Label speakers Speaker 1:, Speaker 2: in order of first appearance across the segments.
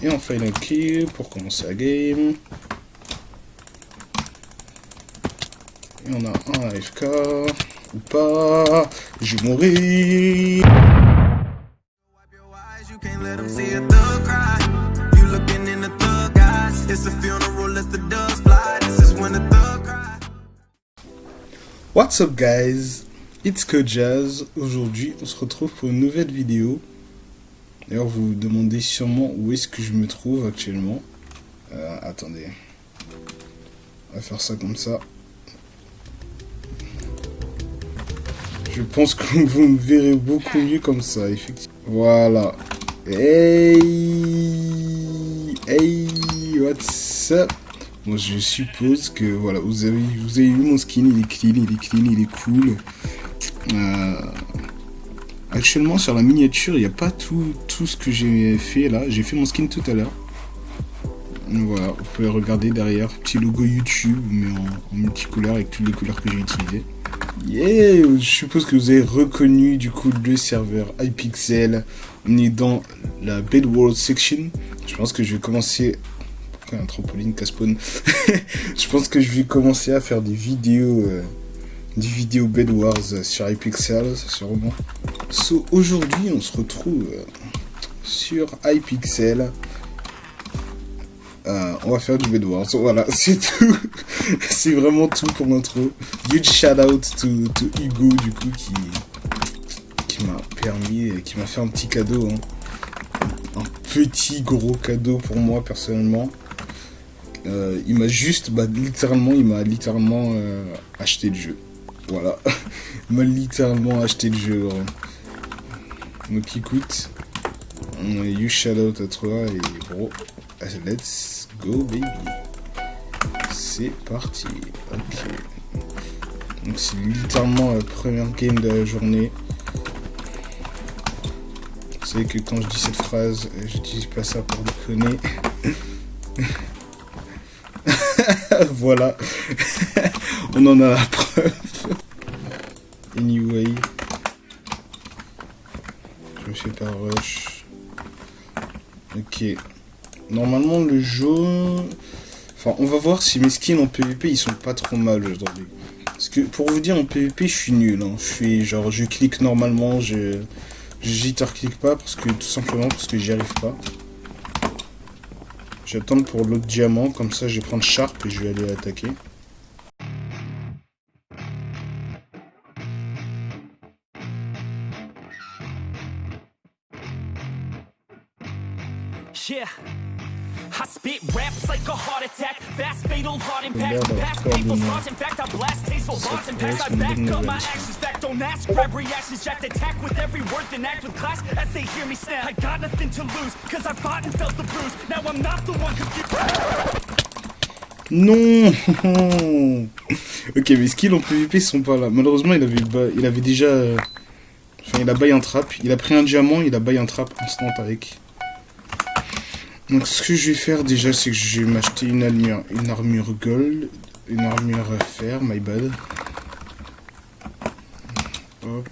Speaker 1: Et on final key pour commencer la game. Et on a un AFK. Ou pas. Je vais mourir. What's up guys? It's Jazz. Aujourd'hui, on se retrouve pour une nouvelle vidéo. D'ailleurs, vous vous demandez sûrement où est-ce que je me trouve actuellement. Euh, attendez. On va faire ça comme ça. Je pense que vous me verrez beaucoup mieux comme ça, effectivement. Voilà. Hey Hey What's up? Bon, je suppose que, voilà, vous avez, vous avez vu mon skin, il est clean, il est clean, il est cool. Euh, actuellement, sur la miniature, il n'y a pas tout, tout ce que j'ai fait là. J'ai fait mon skin tout à l'heure. Voilà, vous pouvez regarder derrière, petit logo YouTube, mais en, en multicolore avec toutes les couleurs que j'ai utilisées. Yeah, je suppose que vous avez reconnu du coup le serveur iPixel. On est dans la Bedworld section. Je pense que je vais commencer. Pourquoi un trampoline casse-spawn Je pense que je vais commencer à faire des vidéos, euh, des vidéos Bed Wars sur iPixel, sûrement. So aujourd'hui, on se retrouve euh, sur iPixel. Euh, on va faire du Bed Wars. Voilà, c'est tout. c'est vraiment tout pour l'intro. Huge shout out to, Hugo, du coup, qui, qui m'a permis, qui m'a fait un petit cadeau. hein. Un petit gros cadeau pour moi, personnellement. Euh, il m'a juste, bah, littéralement, il m'a littéralement euh, acheté le jeu. Voilà. il m'a littéralement acheté le jeu. ouais. Donc écoute, you shout out à toi et gros, let's go baby. C'est parti. Ok. Donc c'est littéralement la première game de la journée. Vous savez que quand je dis cette phrase, euh, j'utilise pas ça pour déconner. voilà. On en a la preuve. Anyway. Je me fais pas rush. Ok. Normalement le jaune... Enfin, on va voir si mes skins en PvP ils sont pas trop mal aujourd'hui. Parce que pour vous dire en PvP je suis nul. hein. Je suis genre je clique normalement, je je jitter clique pas parce que tout simplement parce que j'y arrive pas. J'attends pour l'autre diamant, comme ça je vais prendre Sharp et je vais aller attaquer.
Speaker 2: Yeah. I spit raps like a heart attack, fast fatal heart impact, past painful scars. In fact, I blast tasteful bars and packs. I back up my actions back. Don't ask, grab reactions, jacked attack with every word, then act with class as they hear me snap. I got nothing to lose, cause I fought and felt the bruise. Now I'm not the one confused.
Speaker 1: Non Ok, mes skills en PvP sont pas là. Malheureusement, il avait, il avait déjà... euh, Enfin, il a buy un trap. Il a pris un diamant, il a buy un trap instant avec. Donc, ce que je vais faire déjà, c'est que je vais m'acheter une armure, une armure gold, une armure fer, my bad. Hop.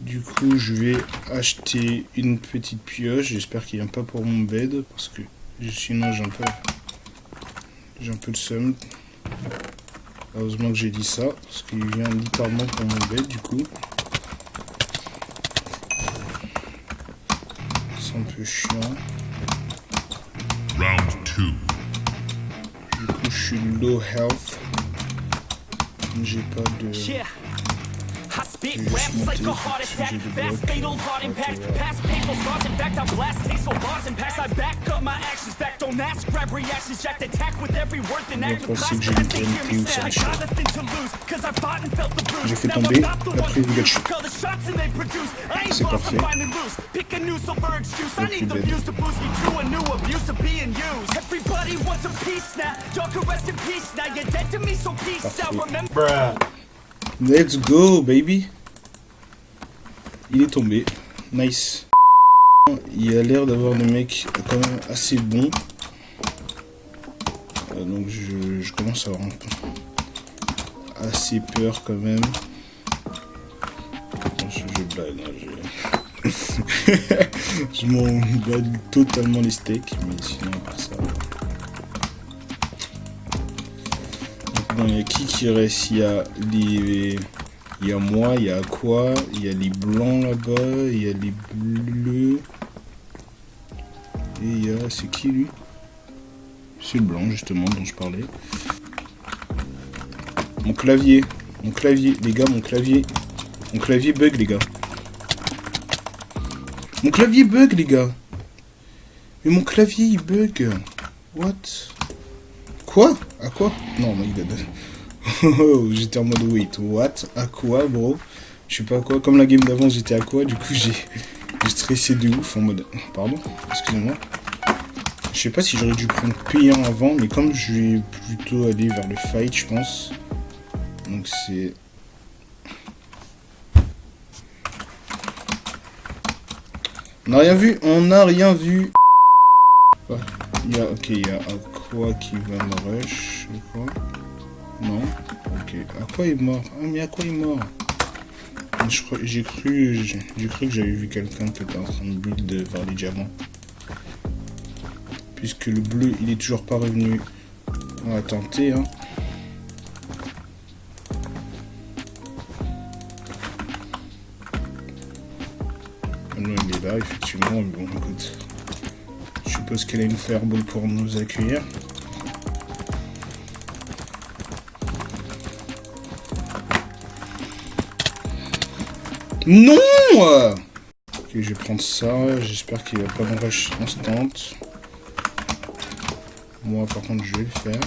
Speaker 1: Du coup, je vais acheter une petite pioche. J'espère qu'il vient pas pour mon bed, parce que sinon j'ai un peu... J'ai un peu le seum. Heureusement que j'ai dit ça, parce qu'il vient littéralement pour mon bed du coup. C'est un peu chiant.
Speaker 3: Round two.
Speaker 1: Du coup, je suis low health. J'ai pas de.
Speaker 2: Yeah. I spit
Speaker 1: Just
Speaker 2: raps like a
Speaker 1: monter,
Speaker 2: heart attack, fast fatal heart impact,
Speaker 1: Ok,
Speaker 2: past painful scars. In fact, I blast tasteful bars and packs. I back up my actions back. Don't ask, grab reactions, jacked attack with every word, then act with class as they hear me snap. I got nothing to lose, cause I fought and felt the bruise. Now I'm not the one confused.
Speaker 1: Pikachu.
Speaker 2: Call the shots and they produce. I ain't lost. I'm finding loose. Pick a new silver excuse. I need the views to boost me to a new abuse of being used. Everybody wants a piece now. Y'all can rest in peace now. You're dead to me, so peace out. Remember.
Speaker 1: Let's go, baby! Il est tombé. Nice. Il a l'air d'avoir des mecs quand même assez bons. Euh, donc je, commence à avoir un- assez peur quand même. Je, je hein, m'en bats totalement les steaks, mais sinon, ça. Bon, il y a qui qui reste? Il y a les... Il y a moi, il y a quoi? Il y a les blancs là-bas, il y a les bleus. Et il y a... C'est qui lui? C'est le blanc justement dont je parlais. Mon clavier. Mon clavier, les gars, mon clavier. Mon clavier bug, les gars. Mon clavier bug, les gars. Mais mon clavier, il bug. What? Quoi? À quoi? Non, my god. Oh, j'étais en mode wait, what? À quoi, bro? Je sais pas à quoi. Comme la game d'avant, j'étais à quoi? Du coup, j'ai stressé de ouf en mode... Pardon Excusez-moi. Je sais pas si j'aurais dû prendre P1 avant, mais comme je vais plutôt aller vers le fight, je pense. Donc c'est... On n'a rien vu, on n'a rien vu. Il y a, ok, il y a Aqua qui va me rush, quoi. Non, ok. Aqua est mort. Ah mais Aqua est mort. J'ai cru, j'ai cru que j'avais vu quelqu'un qui était en train de build vers les diamants. Puisque le bleu, il est toujours pas revenu. On va tenter, hein. Non, il est là, effectivement. Bon, écoute. Je suppose qu'elle a une fireball pour nous accueillir. Non Ok, je vais prendre ça. J'espère qu'il va pas me rush instant. Moi, par contre, je vais le faire.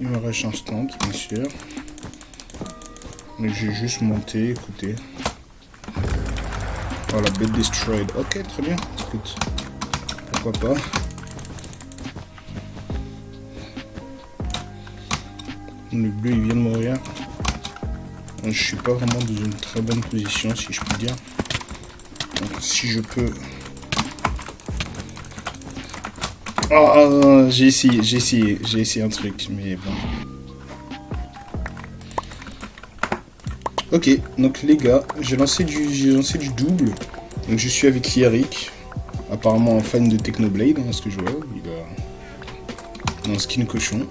Speaker 1: Il me rush instant, bien sûr. Mais j'ai juste monté, écoutez. La bête destroyed. Ok, très bien. Écoute, pourquoi pas. Le bleu, il vient de mourir. Je suis pas vraiment dans une très bonne position, si je puis dire. Si je peux... Oh, j'ai essayé, j'ai essayé, j'ai essayé un truc, mais bon. Ok, donc les gars, j'ai lancé du lancé du double. Donc je suis avec Eric, apparemment un fan de Technoblade, hein, ce que je vois. Il a un skin cochon.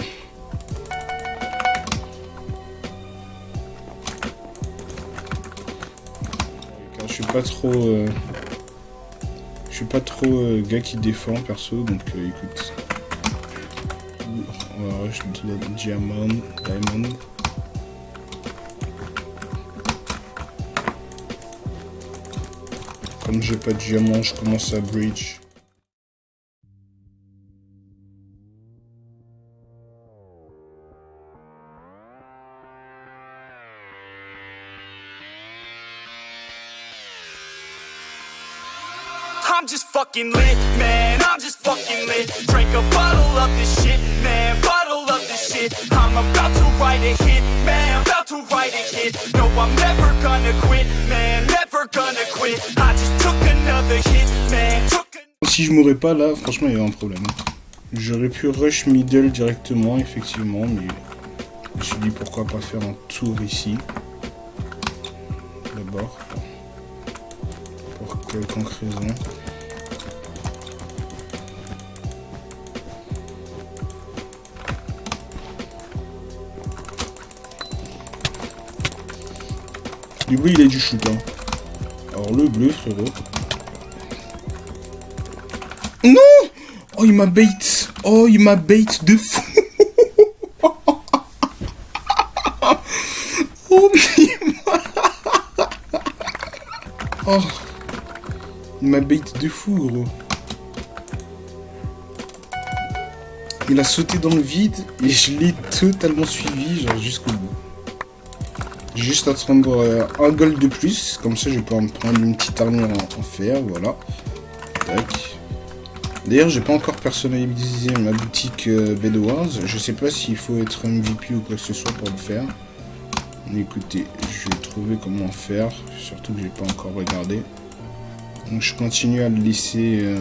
Speaker 1: Je suis pas trop... Euh, suis pas trop euh, gars qui défend perso, donc euh, écoute. On va rush Diamond, Diamond. Comme j'ai pas de diamant, je commence à bridge.
Speaker 2: I'm just fucking lit, man. I'm just fucking lit. Drink a bottle of this shit, man. Bottle of this shit. I'm about to write a hit, man. About to write a hit. No, I'm never gonna quit, man. Never gonna quit. I just took another hit, man. Took a
Speaker 1: Si je mourrais pas là, franchement, il y a un problème. J'aurais pu rush middle directement, effectivement, mais je me suis dit pourquoi pas faire un tour ici. D'abord. Pour quelconque raison. Du bleu, il a du shoot, hein. Alors le bleu, frérot. Non Oh, il m'a bait Oh, il m'a bait de fou Oh, mais. Oh Il m'a bait de fou, gros. Il a sauté dans le vide et je l'ai totalement suivi, genre jusqu'au bout. Juste attendre euh, un gold de plus, comme ça je pouvoir me prendre une petite armure en, en fer, voilà. D'ailleurs, j'ai pas encore personnalisé ma boutique euh, Bedwars. Je sais pas s'il faut être MVP ou quoi que ce soit pour le faire. Écoutez, je vais trouver comment faire. Surtout que j'ai pas encore regardé. Donc je continue à le laisser, euh,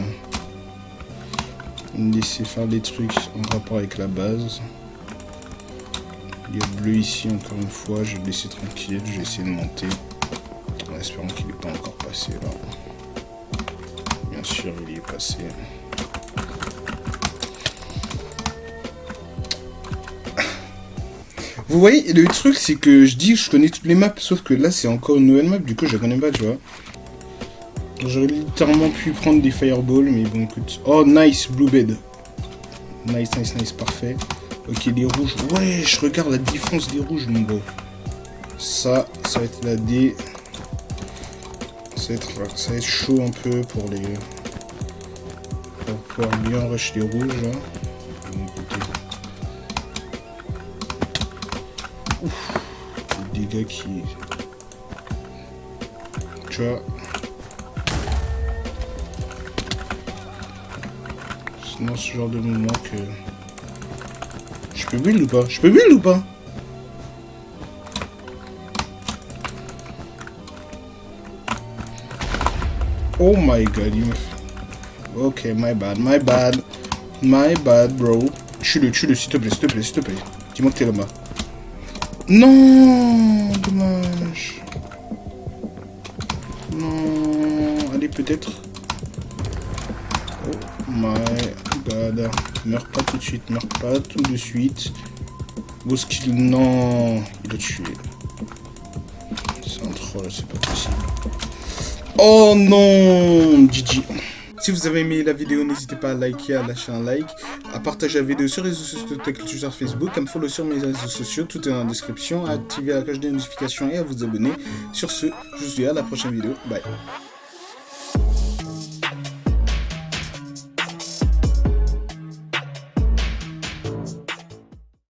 Speaker 1: laisser faire des trucs en rapport avec la base. Il y a bleu ici encore une fois. Je vais le laisser tranquille. Je vais essayer de monter. En espérant qu'il n'est pas encore passé là. sûr, il y est passé. Vous voyez, le truc, c'est que je dis que je connais toutes les maps, sauf que là, c'est encore une nouvelle map, du coup, je la connais pas, tu vois. J'aurais littéralement pu prendre des fireballs, mais bon, écoute. Oh, nice, blue bed. Nice, nice, nice, parfait. Ok, les rouges. Ouais, je regarde la différence des rouges, mon gros. Ça, ça va être la D. Ça va être, ça va être chaud un peu pour les... Pour pouvoir bien rush les rouges, écoutez. Ouf. Les dégâts qui... Tu vois Sinon, ce genre de moment que... Je peux build ou pas Je peux build ou pas Oh my god, il me fait... Ok, my bad, my bad. My bad, bro. Tue-le, tue-le, s'il te plaît, s'il te plaît, s'il te plaît. Dis-moi que t'es là-bas. Non Dommage. Non... Allez, peut-être... My god. Meurs pas tout de suite, meurs pas tout de suite. Skill, non. Il a tué. C'est un troll, c'est pas possible. Oh non GG. Si vous avez aimé la vidéo, n'hésitez pas à liker, à lâcher un like, à partager la vidéo sur les réseaux sociaux de Twitter, Facebook, à me follow sur mes réseaux sociaux, tout est dans la description, à activer la cloche des notifications et à vous abonner. Sur ce, je vous dis à la prochaine vidéo. Bye.